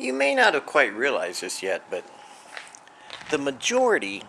You may not have quite realized this yet, but the majority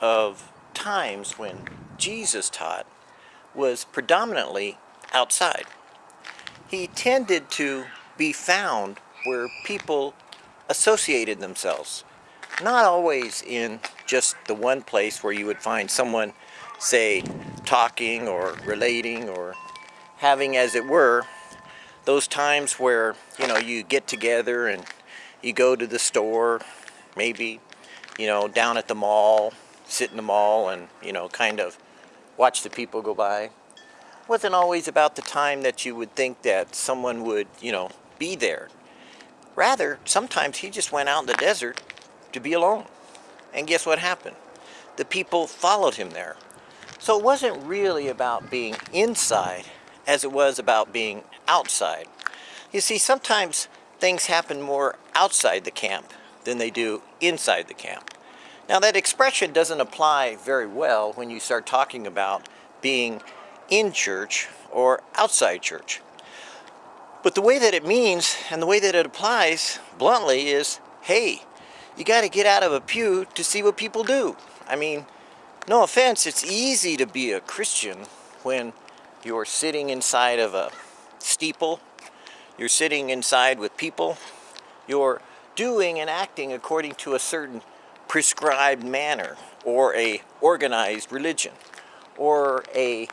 of times when Jesus taught was predominantly outside. He tended to be found where people associated themselves. Not always in just the one place where you would find someone, say, talking or relating or having, as it were, those times where, you know, you get together and you go to the store, maybe, you know, down at the mall, sit in the mall and, you know, kind of watch the people go by. It wasn't always about the time that you would think that someone would, you know, be there. Rather, sometimes he just went out in the desert to be alone. And guess what happened? The people followed him there. So it wasn't really about being inside as it was about being outside. You see, sometimes things happen more outside the camp than they do inside the camp. Now that expression doesn't apply very well when you start talking about being in church or outside church. But the way that it means and the way that it applies bluntly is, hey, you got to get out of a pew to see what people do. I mean, no offense, it's easy to be a Christian when you're sitting inside of a steeple you're sitting inside with people. You're doing and acting according to a certain prescribed manner or a organized religion or a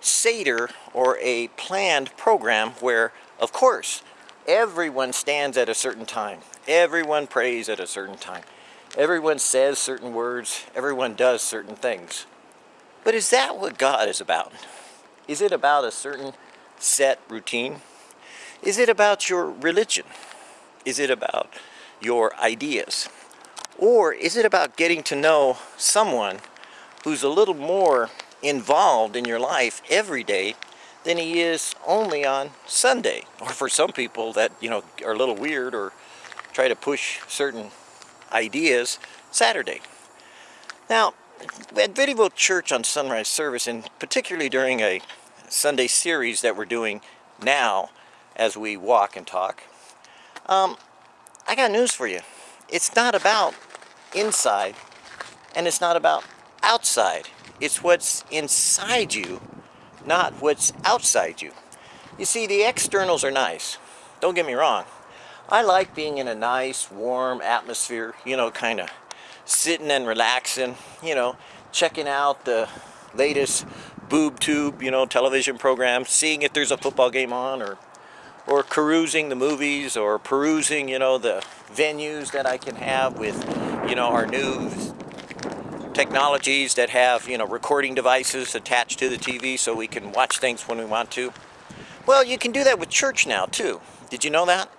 Seder or a planned program where, of course, everyone stands at a certain time. Everyone prays at a certain time. Everyone says certain words. Everyone does certain things. But is that what God is about? Is it about a certain set routine? Is it about your religion? Is it about your ideas? Or is it about getting to know someone who's a little more involved in your life every day than he is only on Sunday? Or for some people that, you know, are a little weird or try to push certain ideas Saturday. Now, at Vittyville Church on Sunrise Service, and particularly during a Sunday series that we're doing now, as we walk and talk. Um, I got news for you. It's not about inside and it's not about outside. It's what's inside you, not what's outside you. You see, the externals are nice. Don't get me wrong. I like being in a nice, warm atmosphere, you know, kind of sitting and relaxing, you know, checking out the latest boob tube, you know, television program, seeing if there's a football game on or or carousing the movies or perusing, you know, the venues that I can have with, you know, our new technologies that have, you know, recording devices attached to the TV so we can watch things when we want to. Well, you can do that with church now too. Did you know that?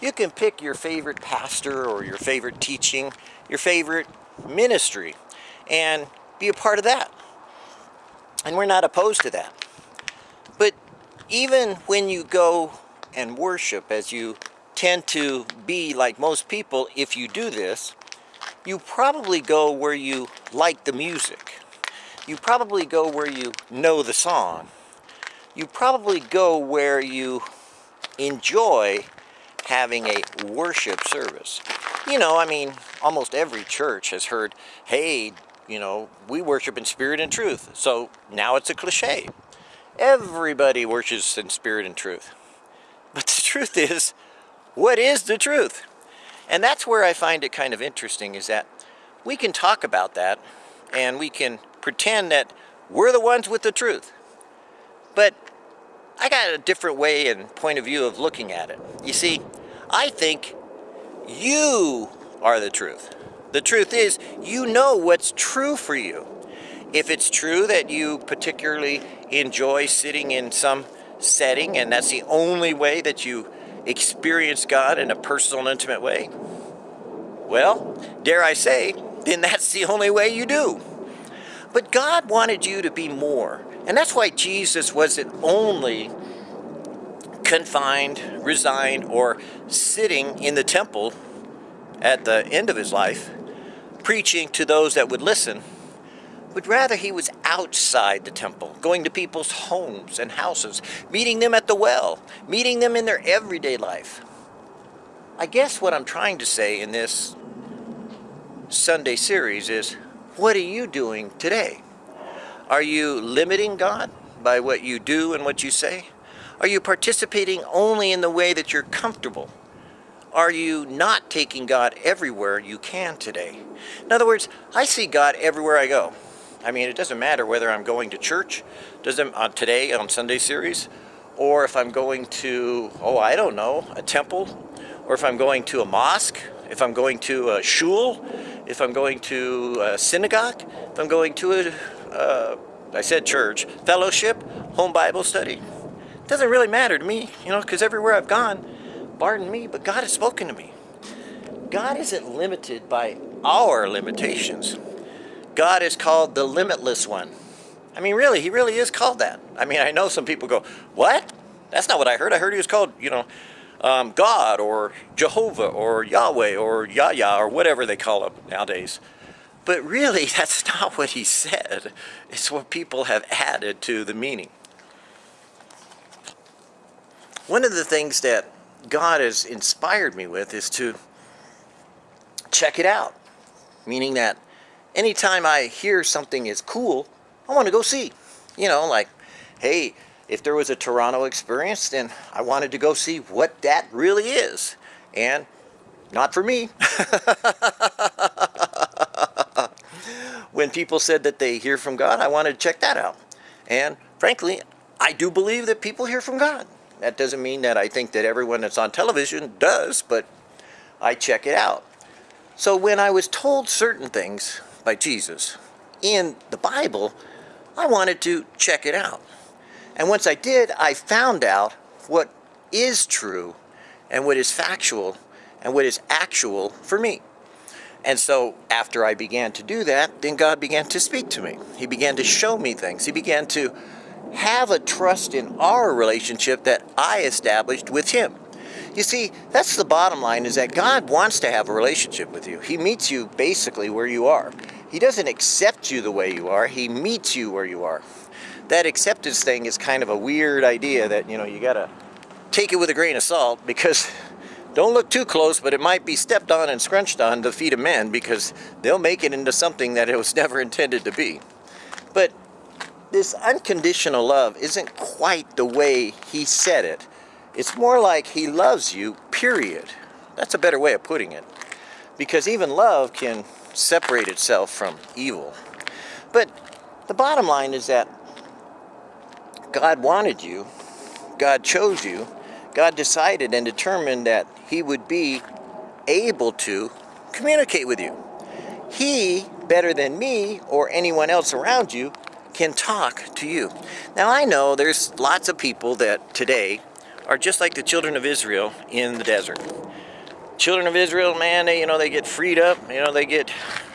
You can pick your favorite pastor or your favorite teaching, your favorite ministry, and be a part of that. And we're not opposed to that. But even when you go and worship as you tend to be like most people if you do this you probably go where you like the music. You probably go where you know the song. You probably go where you enjoy having a worship service. You know I mean almost every church has heard hey you know we worship in spirit and truth. So now it's a cliche everybody worships in spirit and truth but the truth is, what is the truth? And that's where I find it kind of interesting is that we can talk about that and we can pretend that we're the ones with the truth. But I got a different way and point of view of looking at it. You see, I think you are the truth. The truth is, you know what's true for you. If it's true that you particularly enjoy sitting in some setting and that's the only way that you experience God in a personal and intimate way, well, dare I say, then that's the only way you do. But God wanted you to be more. And that's why Jesus wasn't only confined, resigned, or sitting in the temple at the end of his life, preaching to those that would listen but rather he was outside the temple, going to people's homes and houses, meeting them at the well, meeting them in their everyday life. I guess what I'm trying to say in this Sunday series is what are you doing today? Are you limiting God by what you do and what you say? Are you participating only in the way that you're comfortable? Are you not taking God everywhere you can today? In other words, I see God everywhere I go. I mean, it doesn't matter whether I'm going to church, doesn't on today on Sunday series, or if I'm going to, oh, I don't know, a temple, or if I'm going to a mosque, if I'm going to a shul, if I'm going to a synagogue, if I'm going to a, uh, I said church, fellowship, home Bible study. It doesn't really matter to me, you know, because everywhere I've gone, pardon me, but God has spoken to me. God isn't limited by our limitations. God is called the limitless one. I mean, really, he really is called that. I mean, I know some people go, what? That's not what I heard. I heard he was called, you know, um, God or Jehovah or Yahweh or Yahya or whatever they call him nowadays. But really, that's not what he said. It's what people have added to the meaning. One of the things that God has inspired me with is to check it out. Meaning that anytime I hear something is cool, I want to go see. You know, like, hey, if there was a Toronto experience, then I wanted to go see what that really is. And not for me. when people said that they hear from God, I wanted to check that out. And frankly, I do believe that people hear from God. That doesn't mean that I think that everyone that's on television does, but I check it out. So when I was told certain things by Jesus in the Bible, I wanted to check it out. And once I did, I found out what is true and what is factual and what is actual for me. And so after I began to do that, then God began to speak to me. He began to show me things. He began to have a trust in our relationship that I established with Him. You see, that's the bottom line is that God wants to have a relationship with you. He meets you basically where you are. He doesn't accept you the way you are, He meets you where you are. That acceptance thing is kind of a weird idea that, you know, you gotta take it with a grain of salt because don't look too close, but it might be stepped on and scrunched on the feet of men because they'll make it into something that it was never intended to be. But this unconditional love isn't quite the way he said it. It's more like he loves you, period. That's a better way of putting it. Because even love can separate itself from evil. But the bottom line is that God wanted you, God chose you, God decided and determined that He would be able to communicate with you. He, better than me or anyone else around you, can talk to you. Now I know there's lots of people that today are just like the children of Israel in the desert children of Israel, man, they, you know, they get freed up, you know, they get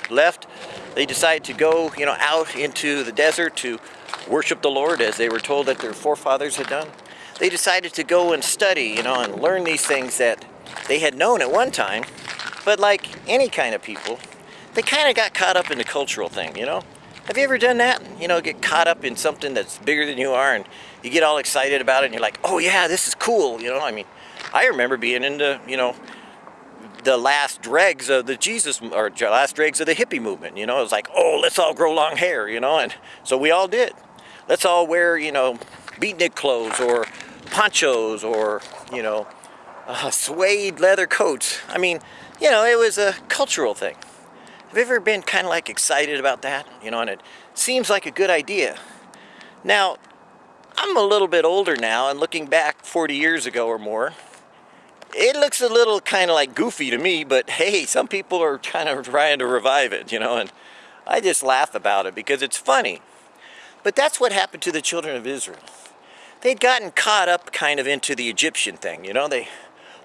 left. They decide to go, you know, out into the desert to worship the Lord as they were told that their forefathers had done. They decided to go and study, you know, and learn these things that they had known at one time. But like any kind of people, they kind of got caught up in the cultural thing, you know? Have you ever done that? You know, get caught up in something that's bigger than you are and you get all excited about it and you're like, oh yeah, this is cool, you know? I mean, I remember being into, you know, the last dregs of the Jesus or last dregs of the hippie movement. You know, it was like, oh, let's all grow long hair. You know, and so we all did. Let's all wear you know beatnik clothes or ponchos or you know uh, suede leather coats. I mean, you know, it was a cultural thing. Have you ever been kind of like excited about that? You know, and it seems like a good idea. Now, I'm a little bit older now, and looking back 40 years ago or more, it looks a little kind of like goofy to me, but hey, some people are kind of trying to revive it, you know, and I just laugh about it because it's funny. But that's what happened to the children of Israel. They'd gotten caught up kind of into the Egyptian thing, you know, they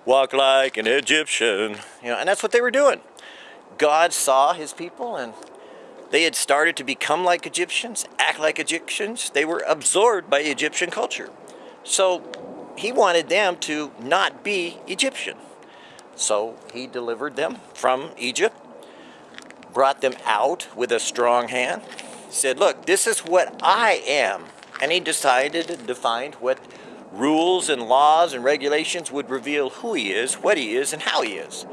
walk like an Egyptian, you know, and that's what they were doing. God saw his people and they had started to become like Egyptians, act like Egyptians. They were absorbed by Egyptian culture. So he wanted them to not be Egyptian. So he delivered them from Egypt, brought them out with a strong hand, said, look, this is what I am. And he decided and defined what rules and laws and regulations would reveal who he is, what he is, and how he is.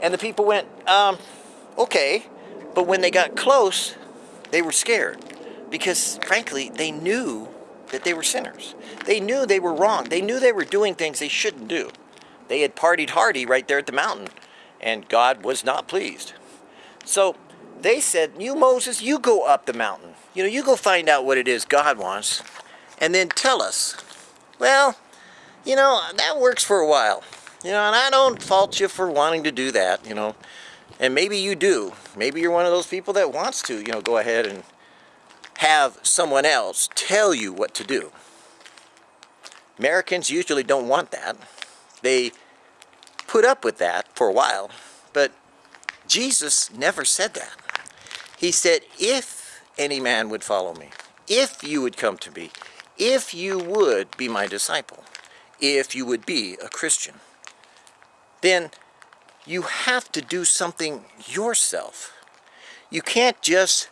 And the people went, um, okay. But when they got close, they were scared because, frankly, they knew that they were sinners. They knew they were wrong. They knew they were doing things they shouldn't do. They had partied hardy right there at the mountain, and God was not pleased. So they said, You, Moses, you go up the mountain. You know, you go find out what it is God wants, and then tell us. Well, you know, that works for a while. You know, and I don't fault you for wanting to do that, you know. And maybe you do. Maybe you're one of those people that wants to, you know, go ahead and have someone else tell you what to do. Americans usually don't want that. They put up with that for a while, but Jesus never said that. He said, if any man would follow me, if you would come to me, if you would be my disciple, if you would be a Christian, then you have to do something yourself. You can't just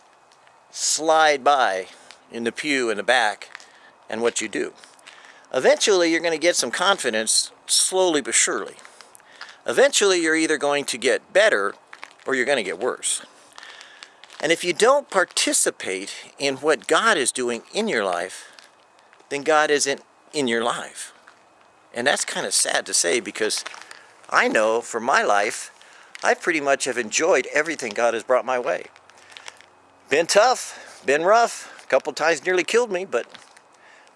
slide by in the pew in the back and what you do. Eventually, you're going to get some confidence slowly but surely. Eventually, you're either going to get better or you're going to get worse. And if you don't participate in what God is doing in your life, then God isn't in your life. And that's kind of sad to say because I know for my life, I pretty much have enjoyed everything God has brought my way. Been tough, been rough, a couple times nearly killed me, but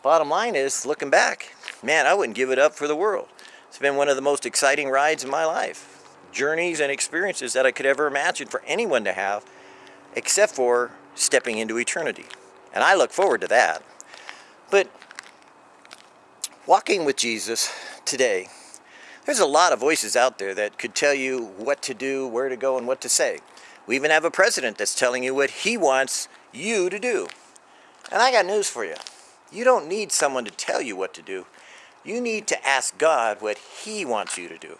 bottom line is, looking back, man, I wouldn't give it up for the world. It's been one of the most exciting rides in my life. Journeys and experiences that I could ever imagine for anyone to have, except for stepping into eternity. And I look forward to that. But walking with Jesus today, there's a lot of voices out there that could tell you what to do, where to go, and what to say. We even have a president that's telling you what he wants you to do. And I got news for you. You don't need someone to tell you what to do. You need to ask God what he wants you to do.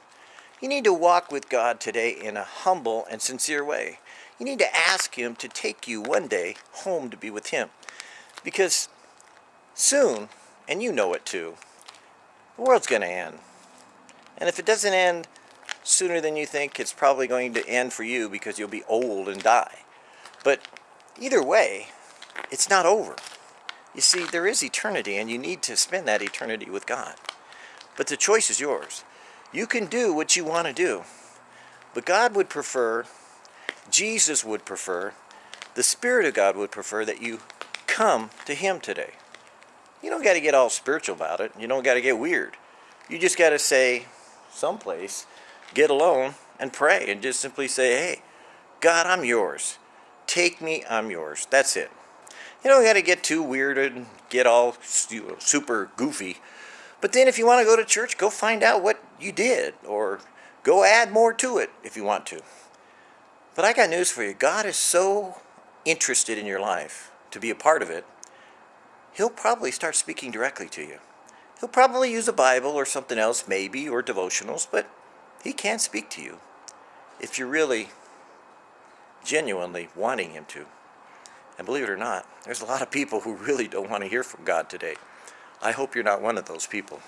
You need to walk with God today in a humble and sincere way. You need to ask him to take you one day home to be with him. Because soon, and you know it too, the world's going to end. And if it doesn't end sooner than you think, it's probably going to end for you because you'll be old and die. But either way, it's not over. You see, there is eternity, and you need to spend that eternity with God. But the choice is yours. You can do what you want to do. But God would prefer, Jesus would prefer, the Spirit of God would prefer that you come to Him today. You don't got to get all spiritual about it. You don't got to get weird. You just got to say, someplace, get alone and pray and just simply say, hey, God, I'm yours. Take me, I'm yours. That's it. You don't got to get too weird and get all super goofy. But then if you want to go to church, go find out what you did or go add more to it if you want to. But I got news for you. God is so interested in your life to be a part of it, he'll probably start speaking directly to you. He'll probably use a Bible or something else, maybe, or devotionals, but he can speak to you if you're really genuinely wanting him to. And believe it or not, there's a lot of people who really don't want to hear from God today. I hope you're not one of those people.